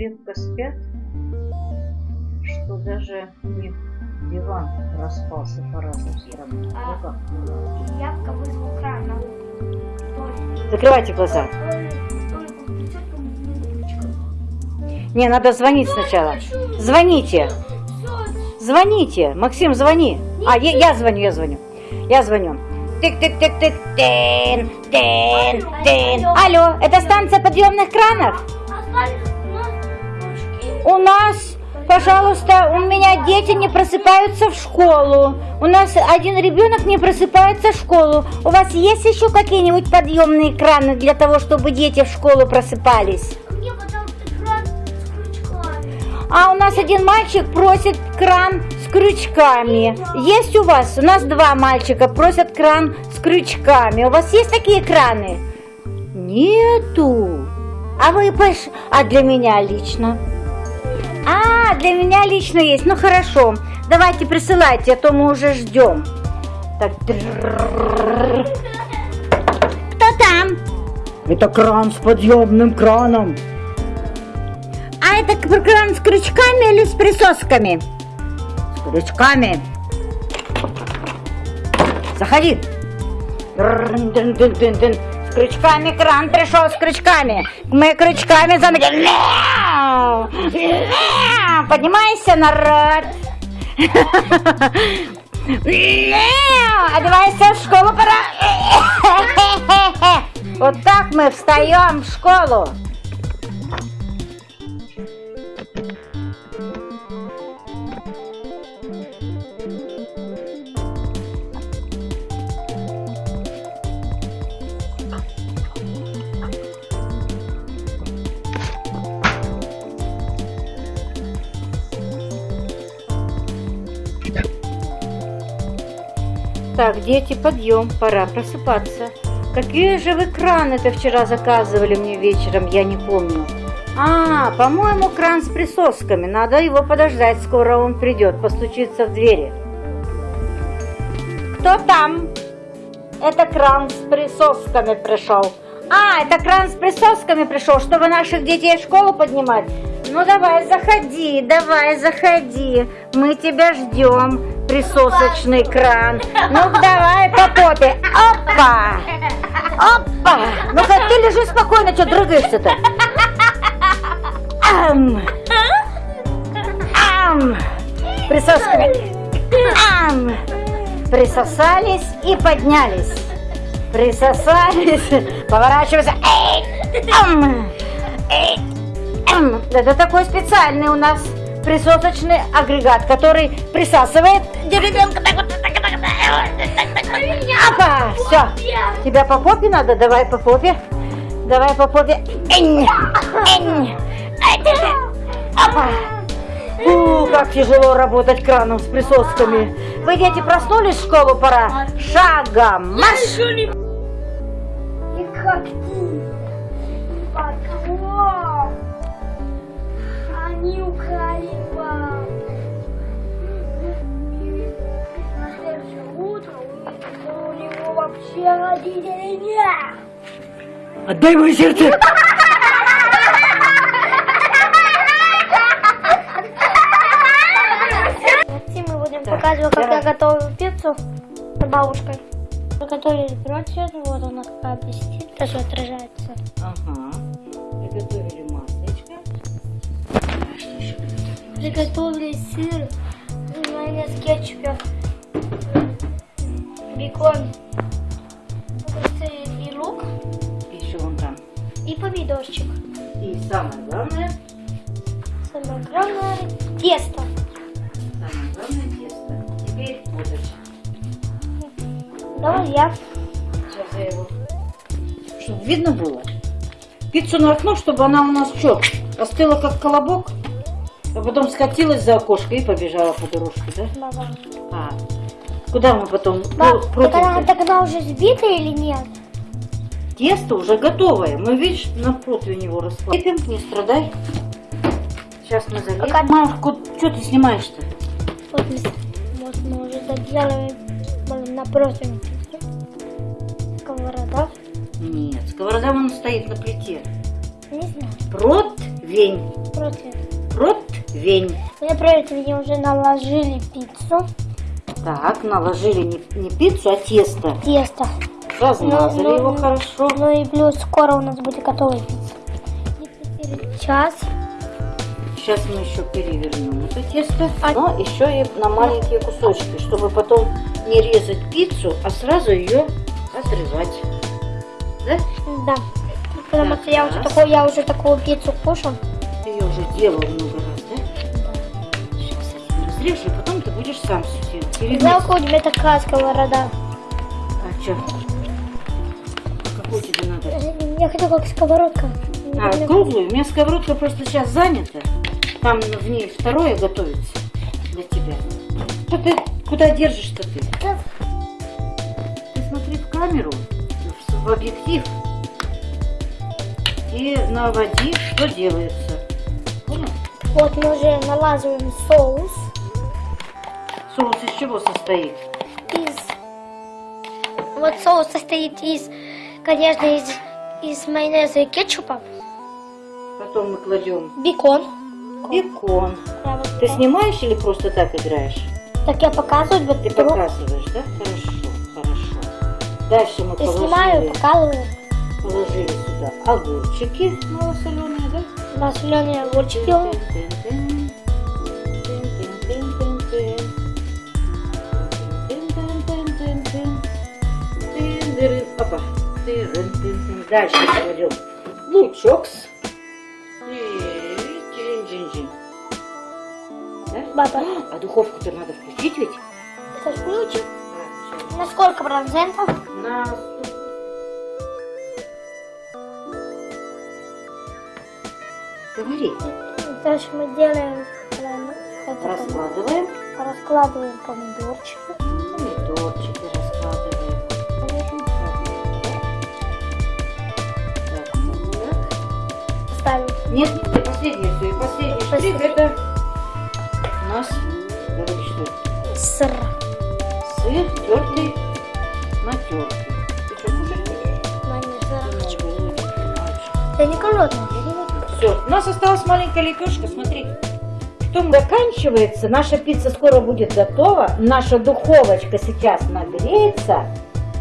крепко спят, что даже них диван распался по разным сторонам. А. Ну? Явка вызвал кран. Закрывайте глаза. Не, надо звонить сначала. Звоните. Звоните. Максим, звони. А, я, я звоню, я звоню. Я звоню. Тык-тык-тык-тык. Тын, тын, тын. Алло, это станция подъемных кранов? У нас, пожалуйста, у меня дети не просыпаются в школу. У нас один ребенок не просыпается в школу. У вас есть еще какие-нибудь подъемные краны для того, чтобы дети в школу просыпались? А у нас один мальчик просит кран с крючками. Есть у вас? У нас два мальчика просят кран с крючками. У вас есть такие краны? Нету. А вы пош... А для меня лично? Для меня лично есть. Ну хорошо. Давайте присылайте, а то мы уже ждем. Так. Кто там? Это кран с подъемным краном. А это кран с крючками или с присосками? С крючками. Заходи. С крючками кран пришел с крючками. Мы крючками заметили. Поднимайся, народ. Одевайся в школу, пора. Вот так мы встаем в школу. Так, дети, подъем, пора просыпаться. Какие же вы краны-то вчера заказывали мне вечером, я не помню. А, по-моему, кран с присосками. Надо его подождать, скоро он придет, постучится в двери. Кто там? Это кран с присосками пришел. А, это кран с присосками пришел, чтобы наших детей в школу поднимать. Ну давай, заходи, давай, заходи. Мы тебя ждем, присосочный кран. Ну давай по попе. Опа! Опа! Ну-ка, ты лежи спокойно, что дрыгаешься-то? Ам! Ам! Присосками. Ам! Присосались и поднялись. Присосались. Поворачивайся. Эй! Ам! Эй! Это такой специальный у нас присосочный агрегат, который присасывает так. Опа! Все. Тебя по попе надо? Давай по попе. Давай по попе. Энь! Энь! Опа! Фу, как тяжело работать краном с присосками. Вы, дети, проснулись в школу, пора? Шагом марш! Отдай мое сердце! Мы будем Так, показывать, как я готовлю пиццу с бабушкой. Приготовили пирог сегодня, вот она какая блестит, даже отражается. Ага. Приготовили маслечко. Приготовили сыр, майонез, кетчуп, бекон, помидорчик. И самое главное, Самое главное тесто. самое главное тесто. Теперь водочка. Давай я. Сейчас я его... Чтобы видно было. Пиццу на окно, чтобы она у нас что, остыла как колобок, а потом скатилась за окошко и побежала по дорожке, да? Баба. А, куда мы потом кру- так она, так она уже сбита или нет? Тесто уже готовое. Мы, видишь, на противень его раскладываем. Не страдай. Сейчас мы залезем. Пока- Машку, что ты снимаешь-то? Вот мы, вот мы уже доделали на противень. Сковорода. Нет, сковорода вон стоит на плите. Не знаю. Противень. против. Противень. Мне противень уже наложили пиццу, Так, наложили не, не пиццу, а тесто. тесто. Размазали Ну, ну, его хорошо. Ну и плюс скоро у нас будет пицца. Сейчас. Сейчас мы еще перевернем это тесто, А- но еще и на маленькие кусочки, чтобы потом не резать пиццу, а сразу ее отрывать. Да? Да. Потому что я уже Так. такую, я уже такую пиццу кушал. Ты ее уже делал много раз, да? Сейчас я тебе разрежу, и потом ты будешь сам все делать. Жалко, у тебя такая сковорода. А что? Какую тебе надо? Я хочу как сковородка. А, круглую? У меня сковородка просто сейчас занята. Там в ней второе готовится для тебя. Что ты, куда держишь-то ты? Ты смотри в камеру, в, в объектив и наводи, что делается. Понял? Вот мы уже налаживаем соус Соус из чего состоит? из... Вот соус состоит из, конечно, из, из майонеза и кетчупа, Потом мы кладем бекон. бекон. Да, вот Ты так. снимаешь или просто так играешь? Так я показываю, вот Ты беру показываешь, да? Хорошо, хорошо. Дальше мы снимаю, положили, показываю. положили сюда огурчики малосоленые, да? Масляные огурчики. Опа. Дальше кладем лучок. Да? Баба, А духовку-то надо включить ведь? это включим. Всё. На сколько процентов? На Говори. Дальше мы делаем, э, Раскладываем. раскладываем. Помидорчики Нет, это последнее все. И последний штрих Последний. это у нас, говори, что это? Сыр. Сыр тертый на терке. Ты что, кушать будешь? Майонез. Много, Я не голодная. Все, у нас осталась маленькая лепешка, смотри. Что заканчивается, наша пицца скоро будет готова, наша духовочка сейчас нагреется,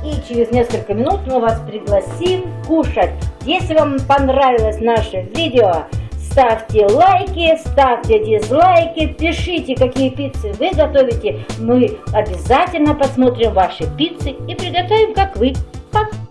и через несколько минут мы вас пригласим кушать. Если вам понравилось наше видео, ставьте лайки, ставьте дизлайки, пишите, какие пиццы вы готовите. Мы обязательно посмотрим ваши пиццы и приготовим, как вы. Пока!